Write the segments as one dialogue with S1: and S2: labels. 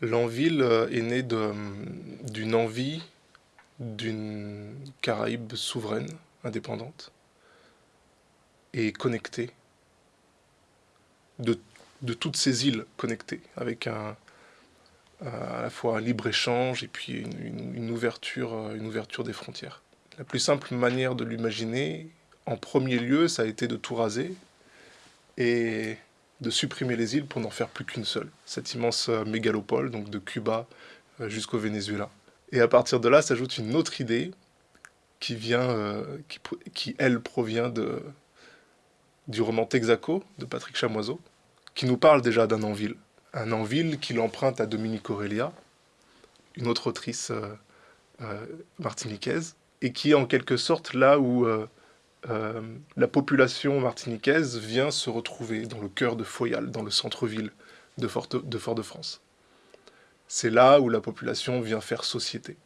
S1: L'Anville euh, est né d'une envie d'une Caraïbe souveraine, indépendante et connectée, de, toutes ces îles connectées, avec un, à la fois un libre-échange et puis une, ouverture, une ouverture des frontières. La plus simple manière de l'imaginer, en premier lieu, ça a été de tout raser et de supprimer les îles pour n'en faire plus qu'une seule. Cette immense euh, mégalopole, donc de Cuba euh, jusqu'au Venezuela. Et à partir de là s'ajoute une autre idée qui vient, euh, qui, elle provient de, du roman Texaco de Patrick Chamoiseau, qui nous parle déjà d'un Anville. Un Anville qu'il emprunte à Dominique Aurélia, une autre autrice martiniquaise, et qui est en quelque sorte là où euh, la population martiniquaise vient se retrouver dans le cœur de Foyal, dans le centre-ville de Fort-de-France. C'est là où la population vient faire société.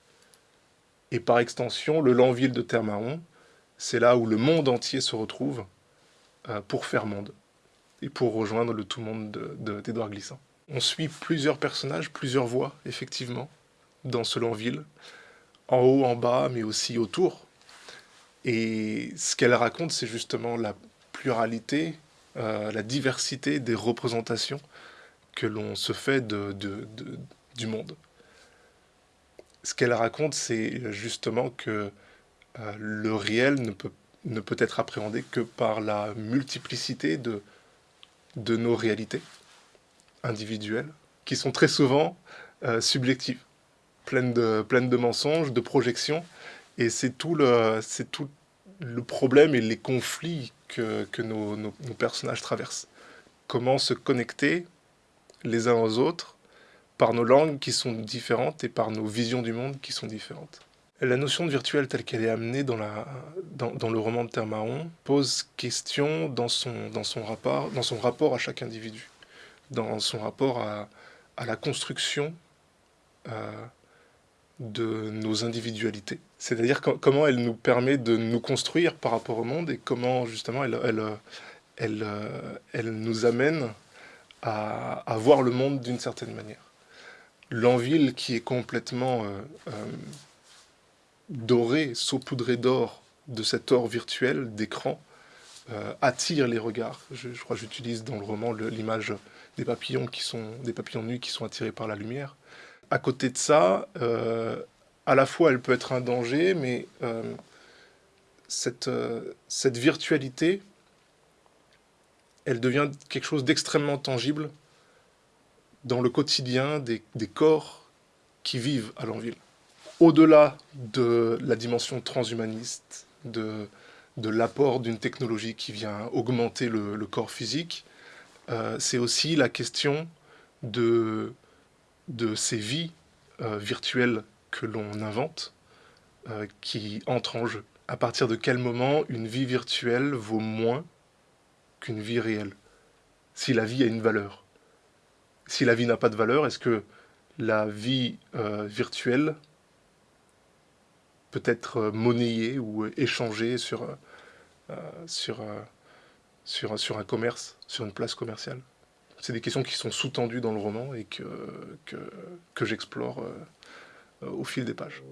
S1: Et par extension, le Lanville de Termaron, c'est là où le monde entier se retrouve euh, pour faire monde et pour rejoindre le tout monde d'Edouard de, Glissant. On suit plusieurs personnages, plusieurs voix, effectivement, dans ce Lanville, en haut, en bas, mais aussi autour, et ce qu'elle raconte, c'est justement la pluralité, euh, la diversité des représentations que l'on se fait du monde. Ce qu'elle raconte, c'est justement que euh, le réel ne peut, ne peut être appréhendé que par la multiplicité de, de nos réalités individuelles, qui sont très souvent euh, subjectives, pleines de, pleines de mensonges, de projections, et c'est tout, le, tout le problème et les conflits que, nos, personnages traversent. Comment se connecter les uns aux autres par nos langues qui sont différentes et par nos visions du monde qui sont différentes. La notion de virtuel telle qu'elle est amenée dans, la, dans, le roman de Termaon pose question dans son, dans, son rapport, dans son rapport à chaque individu, dans son rapport à, la construction euh, de nos individualités. C'est-à-dire comment elle nous permet de nous construire par rapport au monde et comment justement elle, elle, elle, elle nous amène à, voir le monde d'une certaine manière. L'enville qui est complètement euh, euh, dorée, saupoudrée d'or, de cet or virtuel, d'écran, euh, attire les regards. Je, je crois que j'utilise dans le roman l'image des papillons qui sont des papillons nus qui sont attirés par la lumière. À côté de ça, euh, à la fois elle peut être un danger, mais euh, cette, euh, cette virtualité, elle devient quelque chose d'extrêmement tangible dans le quotidien des, corps qui vivent à Lanville. Au-delà de la dimension transhumaniste, de, de l'apport d'une technologie qui vient augmenter le, corps physique, c'est aussi la question de de ces vies euh, virtuelles que l'on invente euh, qui entrent en jeu. À partir de quel moment une vie virtuelle vaut moins qu'une vie réelle? Si la vie a une valeur. Si la vie n'a pas de valeur, est-ce que la vie euh, virtuelle peut être monnayée ou échangée sur, un commerce, sur une place commerciale? C'est des questions qui sont sous-tendues dans le roman et que, j'explore euh, au fil des pages.